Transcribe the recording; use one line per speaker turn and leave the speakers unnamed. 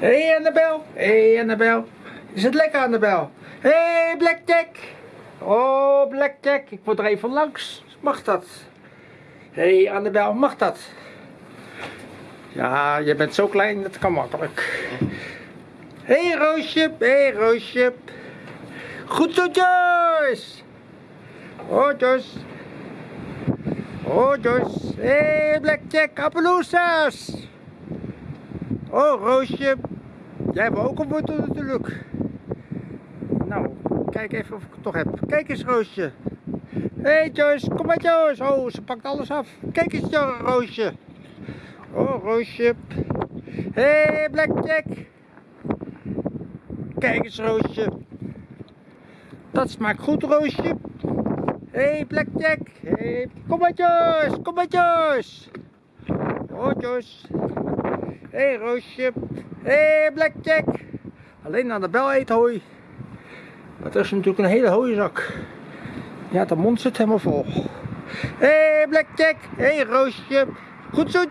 Hé hey Annabel, hé hey Annabel. Is het lekker Annabel? Hé hey, Blackjack. Oh Blackjack, ik moet er even langs. Mag dat? Hé hey Annabel, mag dat? Ja, je bent zo klein, dat kan makkelijk. Hé hey, Roosje, hé hey, Roosje. Goed zo Joyce. Oh Joyce. Oh Joyce. Hé hey, Blackjack, Appaloosas. Oh Roosje. Jij hebt ook een wortel natuurlijk. Nou, kijk even of ik het toch heb. Kijk eens Roosje. Hé hey Joyce, kom maar Joyce. Oh, ze pakt alles af. Kijk eens Roosje. Oh Roosje. Hé hey, Blackjack. Kijk eens Roosje. Dat smaakt goed Roosje. Hé hey, Blackjack. Hey, kom maar Joyce, kom maar Joyce. Oh Joyce. Hey, Roosje. Hey, Blackjack. Alleen aan de bel eet hooi. Dat is natuurlijk een hele hooizak. Ja, de mond zit helemaal vol. Hey, Blackjack. Hey, Roosje. Goed zo.